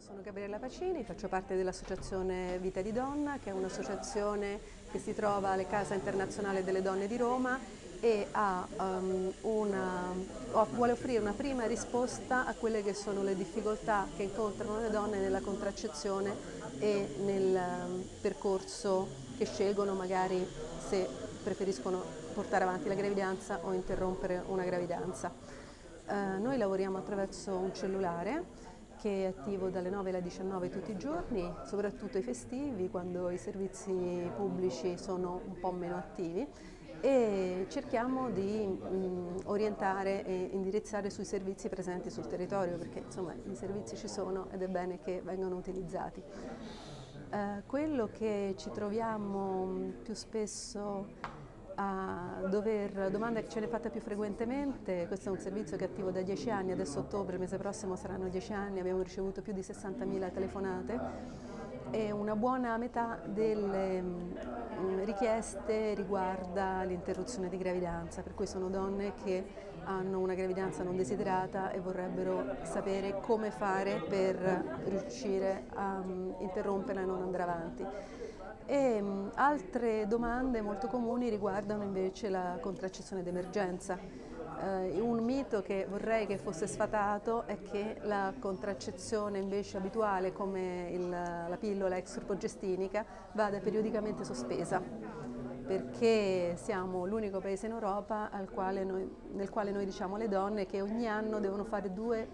sono Gabriella Pacini, faccio parte dell'associazione Vita di Donna, che è un'associazione che si trova alle Casa Internazionale delle Donne di Roma e um, una, vuole offrire una prima risposta a quelle che sono le difficoltà che incontrano le donne nella contraccezione e nel um, percorso che scelgono magari se preferiscono portare avanti la gravidanza o interrompere una gravidanza. Uh, noi lavoriamo attraverso un cellulare che è attivo dalle 9 alle 19 tutti i giorni, soprattutto i festivi, quando i servizi pubblici sono un po' meno attivi e cerchiamo di mh, orientare e indirizzare sui servizi presenti sul territorio perché insomma i servizi ci sono ed è bene che vengano utilizzati. Eh, quello che ci troviamo più spesso a dover, domanda che ce ne fatta più frequentemente, questo è un servizio che è attivo da 10 anni, adesso ottobre, mese prossimo saranno 10 anni, abbiamo ricevuto più di 60.000 telefonate e una buona metà delle mm, richieste riguarda l'interruzione di gravidanza, per cui sono donne che hanno una gravidanza non desiderata e vorrebbero sapere come fare per riuscire a mm, interromperla e non andare avanti. E mm, altre domande molto comuni riguardano invece la contraccezione d'emergenza. Uh, un mito che vorrei che fosse sfatato è che la contraccezione invece abituale come il, la pillola extrapogestinica vada periodicamente sospesa perché siamo l'unico paese in Europa quale noi, nel quale noi diciamo alle donne che ogni anno devono fare due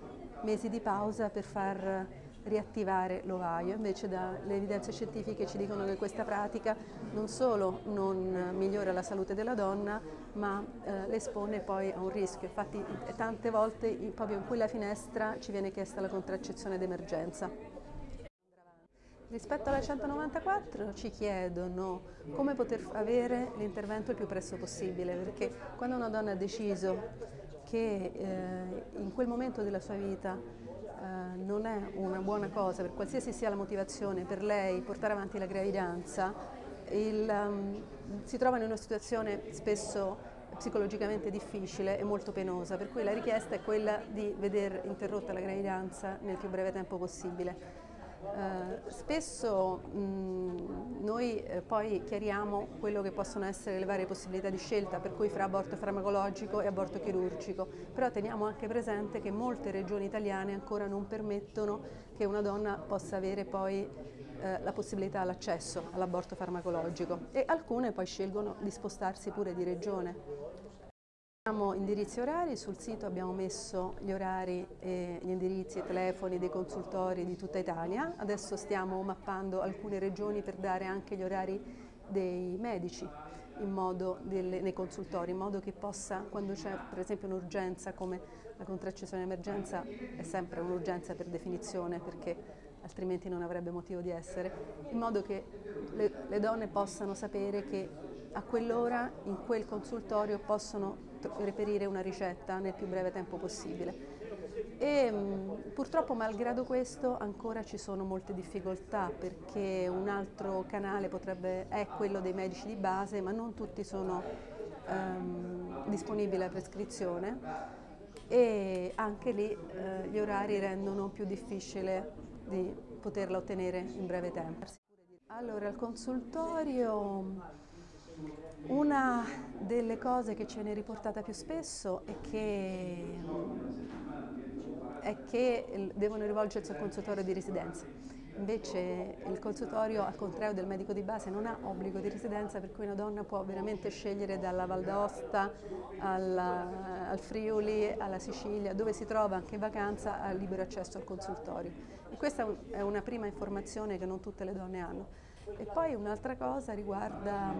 mesi di pausa per far riattivare l'ovaio, invece le evidenze scientifiche ci dicono che questa pratica non solo non migliora la salute della donna, ma eh, le espone poi a un rischio. Infatti tante volte proprio in quella finestra ci viene chiesta la contraccezione d'emergenza. Rispetto alla 194 ci chiedono come poter avere l'intervento il più presto possibile, perché quando una donna ha deciso che eh, in quel momento della sua vita eh, non è una buona cosa, per qualsiasi sia la motivazione per lei portare avanti la gravidanza, il, um, si trova in una situazione spesso psicologicamente difficile e molto penosa, per cui la richiesta è quella di vedere interrotta la gravidanza nel più breve tempo possibile. Eh, spesso mh, noi eh, poi chiariamo quello che possono essere le varie possibilità di scelta, per cui fra aborto farmacologico e aborto chirurgico, però teniamo anche presente che molte regioni italiane ancora non permettono che una donna possa avere poi eh, la possibilità all'accesso all'aborto farmacologico e alcune poi scelgono di spostarsi pure di regione. Abbiamo indirizzi orari, sul sito abbiamo messo gli orari, e gli indirizzi e telefoni dei consultori di tutta Italia, adesso stiamo mappando alcune regioni per dare anche gli orari dei medici delle, nei consultori, in modo che possa, quando c'è per esempio un'urgenza come la contraccezione d'emergenza, è sempre un'urgenza per definizione perché altrimenti non avrebbe motivo di essere, in modo che le, le donne possano sapere che a quell'ora in quel consultorio possono reperire una ricetta nel più breve tempo possibile. E, purtroppo malgrado questo ancora ci sono molte difficoltà perché un altro canale potrebbe, è quello dei medici di base ma non tutti sono um, disponibili alla prescrizione e anche lì eh, gli orari rendono più difficile di poterla ottenere in breve tempo. Allora, il consultorio delle cose che ce ne è riportata più spesso è che, è che devono rivolgersi al consultorio di residenza. Invece il consultorio, al contrario del medico di base, non ha obbligo di residenza per cui una donna può veramente scegliere dalla Val d'Aosta al Friuli, alla Sicilia, dove si trova anche in vacanza, ha libero accesso al consultorio. E questa è una prima informazione che non tutte le donne hanno. E poi un'altra cosa riguarda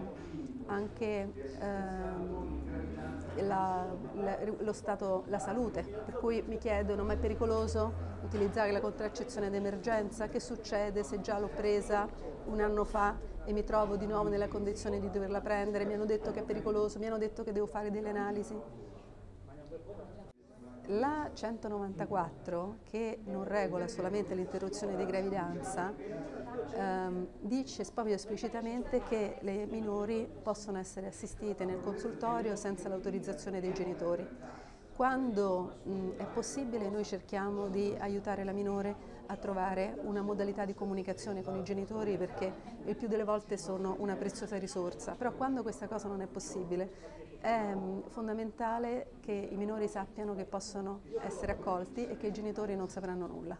anche eh, la, la, lo stato, la salute, per cui mi chiedono ma è pericoloso utilizzare la contraccezione d'emergenza? Che succede se già l'ho presa un anno fa e mi trovo di nuovo nella condizione di doverla prendere? Mi hanno detto che è pericoloso, mi hanno detto che devo fare delle analisi. La 194, che non regola solamente l'interruzione di gravidanza, ehm, dice proprio esplicitamente che le minori possono essere assistite nel consultorio senza l'autorizzazione dei genitori. Quando mh, è possibile noi cerchiamo di aiutare la minore a trovare una modalità di comunicazione con i genitori perché il più delle volte sono una preziosa risorsa, però quando questa cosa non è possibile è mm, fondamentale che i minori sappiano che possono essere accolti e che i genitori non sapranno nulla.